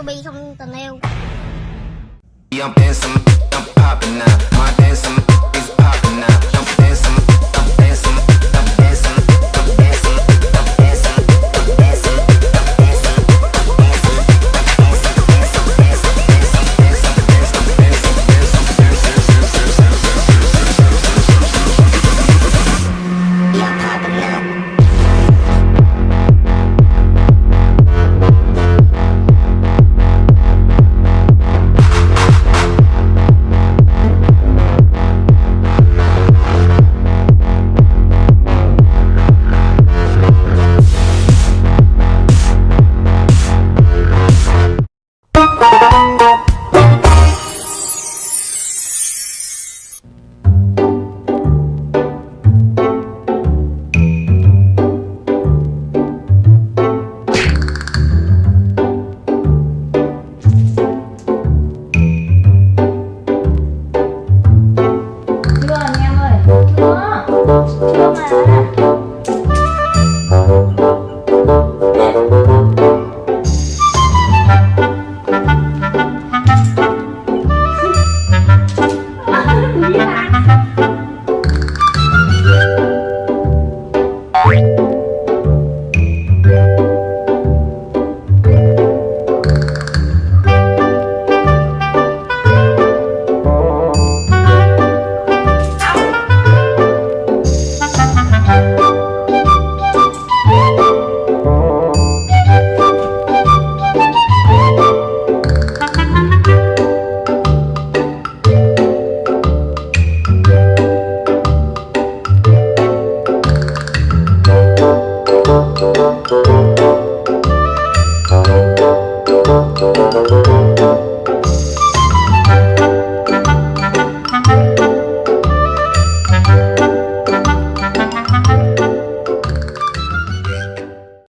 Sobi không tình yêu I'm dancing, I'm popping now. My dancing is popping now.